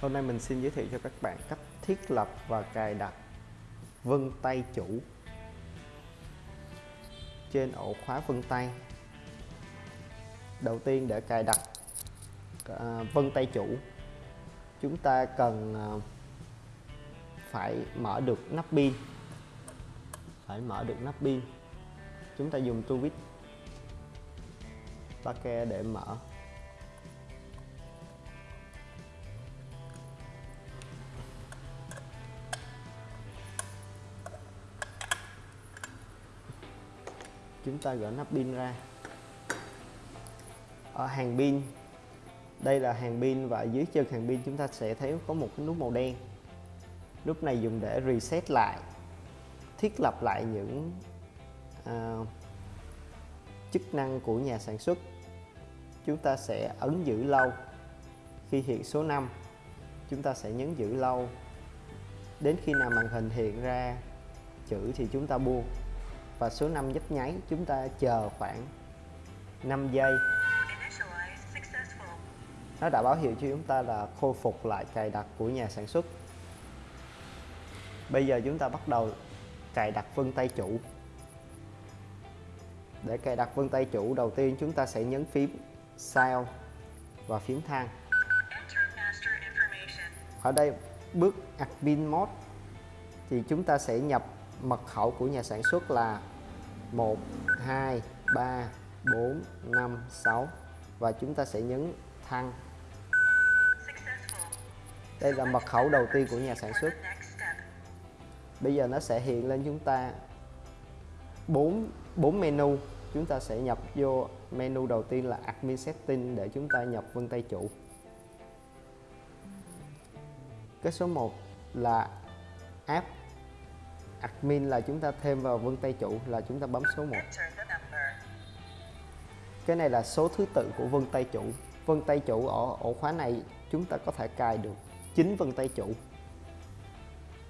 Hôm nay mình xin giới thiệu cho các bạn cách thiết lập và cài đặt vân tay chủ trên ổ khóa vân tay. Đầu tiên để cài đặt à, vân tay chủ, chúng ta cần à, phải mở được nắp pin. Phải mở được nắp pin. Chúng ta dùng tu vít ba ke để mở chúng ta gỡ nắp pin ra. Ở hàng pin đây là hàng pin và dưới chân hàng pin chúng ta sẽ thấy có một cái nút màu đen. Nút này dùng để reset lại thiết lập lại những à, chức năng của nhà sản xuất. Chúng ta sẽ ấn giữ lâu. Khi hiện số 5 chúng ta sẽ nhấn giữ lâu. Đến khi nào màn hình hiện ra chữ thì chúng ta buông và số 5 nhấp nháy, chúng ta chờ khoảng 5 giây. Nó đã báo hiệu cho chúng ta là khôi phục lại cài đặt của nhà sản xuất. Bây giờ chúng ta bắt đầu cài đặt vân tay chủ. Để cài đặt vân tay chủ, đầu tiên chúng ta sẽ nhấn phím sao và phím thang. Ở đây, bước admin mode thì chúng ta sẽ nhập mật khẩu của nhà sản xuất là 1 2 3 4 5 6 và chúng ta sẽ nhấn thăng. Đây là mật khẩu đầu tiên của nhà sản xuất. Bây giờ nó sẽ hiện lên chúng ta 4 4 menu. Chúng ta sẽ nhập vô menu đầu tiên là admin setting để chúng ta nhập vân tay chủ. Cái số 1 là app admin là chúng ta thêm vào vân tay chủ, là chúng ta bấm số 1 cái này là số thứ tự của vân tay chủ. Vân tay chủ ở ổ khóa này chúng ta có thể cài được 9 vân tay chủ.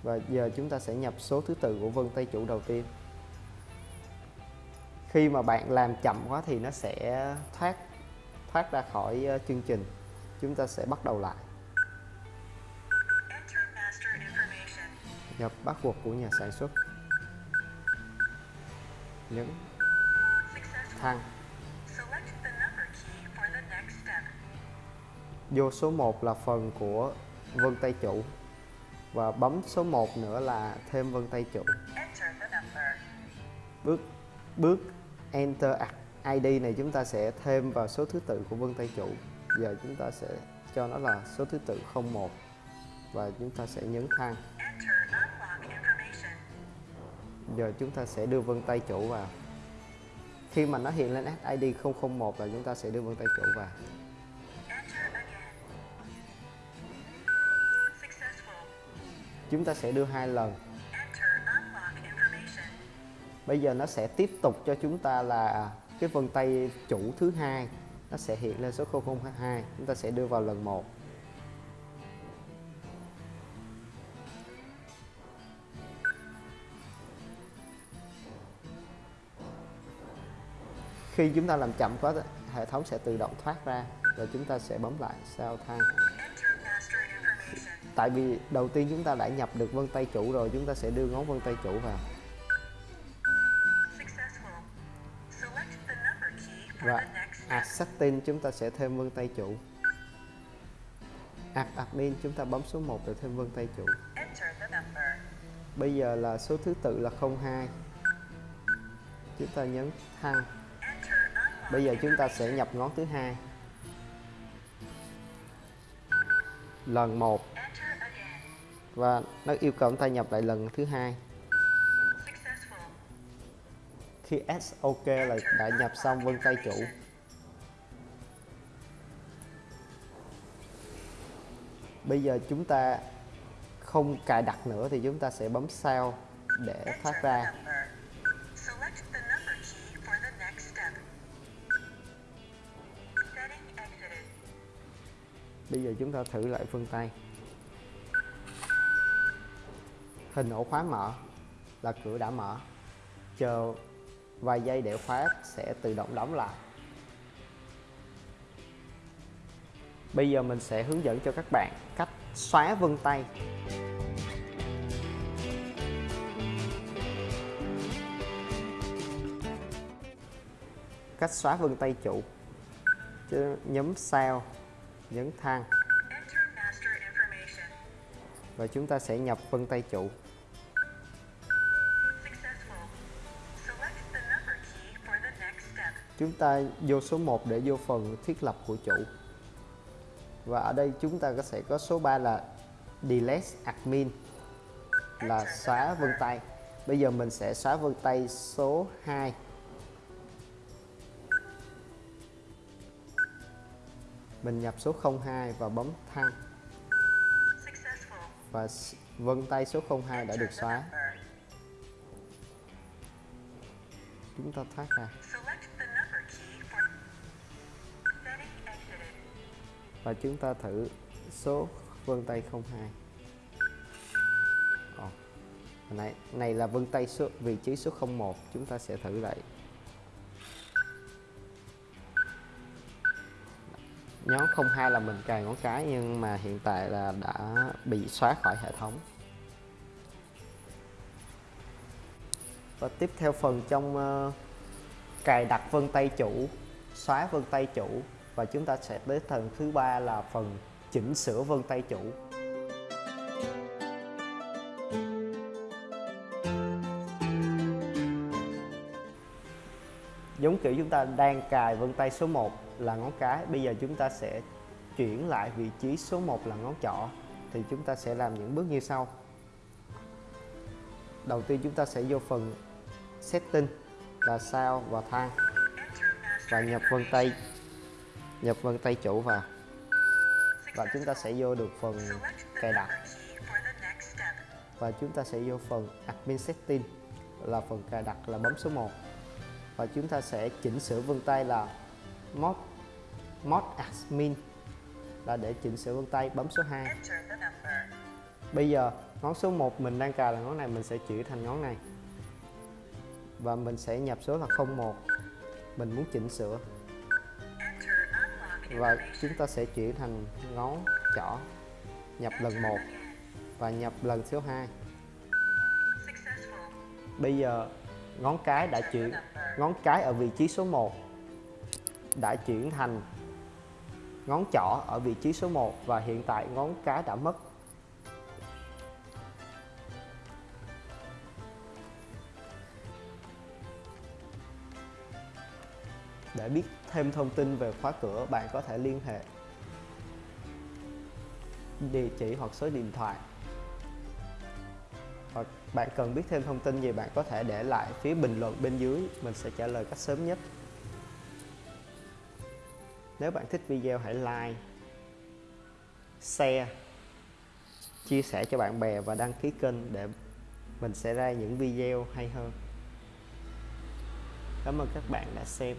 Và giờ chúng ta sẽ nhập số thứ tự của vân tay chủ đầu tiên. Khi mà bạn làm chậm quá thì nó sẽ thoát thoát ra khỏi ờ, chương trình. Chúng ta sẽ bắt đầu lại. Nhập bắt buộc của nhà sản xuất. Nhấn thăng vô số 1 là phần của vân tay chủ. Và bấm số 1 nữa là thêm vân tay chủ. Bước bước enter ID này chúng ta sẽ thêm vào số thứ tự của vân tay chủ. Giờ chúng ta sẽ cho nó là số thứ tự 01 và chúng ta sẽ nhấn thang giờ chúng ta sẽ đưa vân tay chủ vào. Khi mà nó hiện lên ID 001 là chúng ta sẽ đưa vân tay chủ vào. Chúng ta sẽ đưa hai lần. Bây giờ nó sẽ tiếp tục cho chúng ta là cái vân tay chủ thứ hai, nó sẽ hiện lên số 002 chúng ta sẽ đưa vào lần một. Khi chúng ta làm chậm quá, hệ thống sẽ tự động thoát ra và chúng ta sẽ bấm lại sao thang. Tại vì đầu tiên chúng ta đã nhập được vân tay chủ rồi, chúng ta sẽ đưa ngón vân tay chủ vào. Và add setting chúng ta sẽ thêm vân tay chủ. Add admin chúng ta bấm số 1 để thêm vân tay chủ. Bây giờ là số thứ tự là 02 chúng ta nhấn thăng bây giờ chúng ta sẽ nhập ngón thứ hai. Lần một. Và nó yêu cầu chúng ta nhập lại lần thứ hai. Khi S OK là đã nhập xong, vân tay chủ. Bây giờ chúng ta không cài đặt nữa thì chúng ta sẽ bấm sao để thoát ra. Bây giờ chúng ta thử lại vân tay. Hình ổ khóa mở là cửa đã mở. Chờ vài giây để khóa sẽ tự động đóng lại. Bây giờ mình sẽ hướng dẫn cho các bạn cách xóa vân tay. Cách xóa vân tay chủ. Nhấn sao nhấn thang. Và chúng ta sẽ nhập vân tay trụ chúng ta vô số 1 để vô phần thiết lập của chủ. Và ở đây chúng ta sẽ có số 3 là delete admin, là xóa vân tay. Bây giờ mình sẽ xóa vân tay số 2 mình nhập số 02 và bấm thăng và vân tay số 02 đã được xóa. Chúng ta thoát ra. Và chúng ta thử số vân tay 02 Ồ, hồi này này là vân tay số vị trí số 01 chúng ta sẽ thử lại nhóm 02 là mình cài ngón cái, nhưng mà hiện tại là đã bị xóa khỏi hệ thống. Và tiếp theo phần trong ờ, cài đặt vân tay chủ, xóa vân tay chủ. Và chúng ta sẽ tới phần thứ ba là phần chỉnh sửa vân tay chủ. Giống kiểu chúng ta đang cài vân tay số 1 là ngón cái. Bây giờ chúng ta sẽ chuyển lại vị trí số 1 là ngón trỏ, thì chúng ta sẽ làm những bước như sau. Đầu tiên chúng ta sẽ vô phần setting là sao và thang và nhập vân tay, nhập vân tay chủ vào. Và chúng ta sẽ vô được phần cài đặt. Và chúng ta sẽ vô phần admin setting là phần cài đặt là bấm số 1 và chúng ta sẽ chỉnh sửa vân tay là mod mod admin. Là để chỉnh sửa vân tay, bấm số 2 bây giờ, ngón số 1 mình đang cài là ngón này, mình sẽ chuyển thành ngón này. Và mình sẽ nhập số là 01 mình muốn chỉnh sửa. Và chúng ta sẽ chuyển thành ngón trỏ. Nhập lần 1 và nhập lần số 2 bây giờ, ngón cái đã chuyển ngón cái ở vị trí số 1 đã chuyển thành ngón trỏ ở vị trí số 1 và hiện tại ngón cái đã mất. Để biết thêm thông tin về khóa cửa, bạn có thể liên hệ, địa chỉ hoặc số điện thoại. hoặc bạn cần biết thêm thông tin gì bạn có thể để lại phía bình luận bên dưới, mình sẽ trả lời cách sớm nhất. Nếu bạn thích video hãy like, share, chia sẻ cho bạn bè và đăng ký kênh để mình sẽ ra những video hay hơn. Cảm ơn các bạn đã xem.